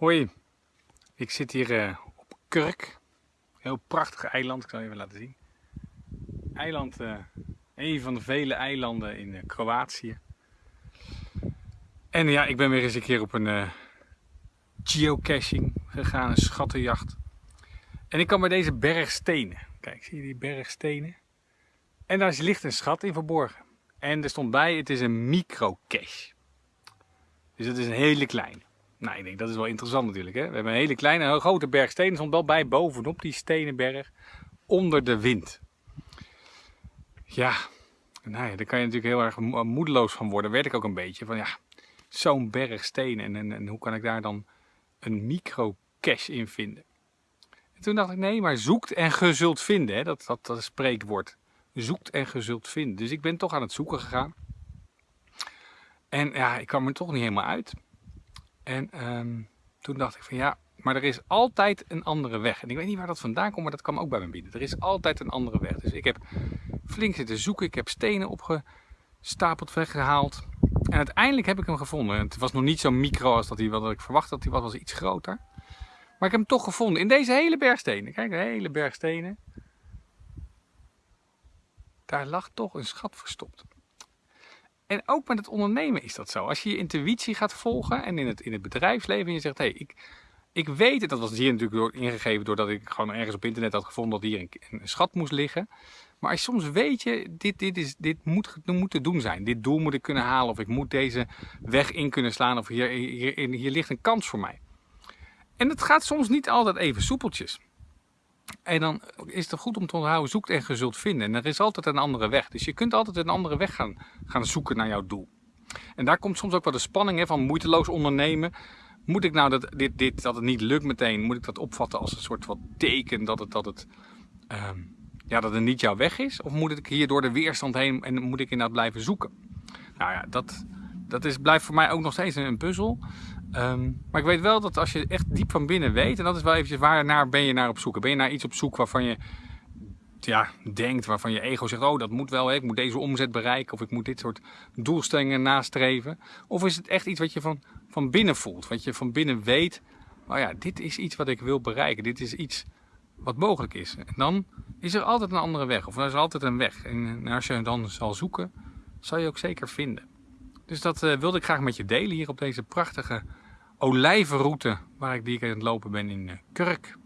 Hoi, ik zit hier uh, op Kurk. Heel prachtig eiland, ik zal je even laten zien. Eiland, uh, een van de vele eilanden in uh, Kroatië. En ja, ik ben weer eens een keer op een geocaching gegaan, een schattenjacht. En ik kwam bij deze berg stenen. Kijk, zie je die berg stenen? En daar ligt een schat in verborgen. En er stond bij, het is een micro-cache. Dus het is een hele kleine. Nou, ik denk dat is wel interessant natuurlijk. Hè? We hebben een hele kleine, grote berg stenen. stond wel bij bovenop die stenenberg. Onder de wind. Ja, nou ja, daar kan je natuurlijk heel erg moedeloos van worden. Werd ik ook een beetje. Van ja, zo'n berg stenen. En, en, hoe kan ik daar dan een micro-cache in vinden? En toen dacht ik, nee, maar zoekt en ge zult vinden. Hè? Dat, dat, dat spreekwoord. Zoekt en ge zult vinden. Dus ik ben toch aan het zoeken gegaan. En ja, ik kwam er toch niet helemaal uit. En um, toen dacht ik van ja, maar er is altijd een andere weg. En ik weet niet waar dat vandaan komt, maar dat kwam ook bij me binnen. Er is altijd een andere weg. Dus ik heb flink zitten zoeken. Ik heb stenen opgestapeld, weggehaald. En uiteindelijk heb ik hem gevonden. Het was nog niet zo micro als dat hij wat ik verwacht dat hij was. was iets groter. Maar ik heb hem toch gevonden in deze hele berg stenen. Kijk, een hele berg stenen. Daar lag toch een schat verstopt. En ook met het ondernemen is dat zo. Als je je intuïtie gaat volgen en in het, in het bedrijfsleven en je zegt, hé, hey, ik, ik weet het. Dat was hier natuurlijk door, ingegeven doordat ik gewoon ergens op internet had gevonden dat hier een, schat moest liggen. Maar soms weet je, dit, dit, is, dit moet, moet te doen zijn. Dit doel moet ik kunnen halen of ik moet deze weg in kunnen slaan of hier, hier, hier ligt een kans voor mij. En het gaat soms niet altijd even soepeltjes. En dan is het goed om te onthouden, zoekt en je zult vinden. En er is altijd een andere weg. Dus je kunt altijd een andere weg gaan, gaan zoeken naar jouw doel. En daar komt soms ook wel de spanning hè, van moeiteloos ondernemen. Moet ik nou dat, dit, dit, dat het niet lukt meteen, moet ik dat opvatten als een soort van teken dat het, dat het, uh, ja, dat het niet jouw weg is? Of moet ik hier door de weerstand heen en moet ik inderdaad blijven zoeken? Nou ja, dat, dat is, blijft voor mij ook nog steeds een puzzel. Ehm, maar ik weet wel dat als je echt diep van binnen weet, en dat is wel eventjes waar naar ben je naar op zoek. Ben je naar iets op zoek waarvan je ja, denkt, waarvan je ego zegt, oh dat moet wel, ik moet deze omzet bereiken of ik moet dit soort doelstellingen nastreven. Of is het echt iets wat je van, van binnen voelt, wat je van binnen weet, oh ja, dit is iets wat ik wil bereiken, dit is iets wat mogelijk is. En dan is er altijd een andere weg, of er is altijd een weg. En als je dan zal zoeken, zal je ook zeker vinden. Dus dat uh, wilde ik graag met je delen hier op deze prachtige olijvenroute waar ik die ik aan het lopen ben in uh, Kurk.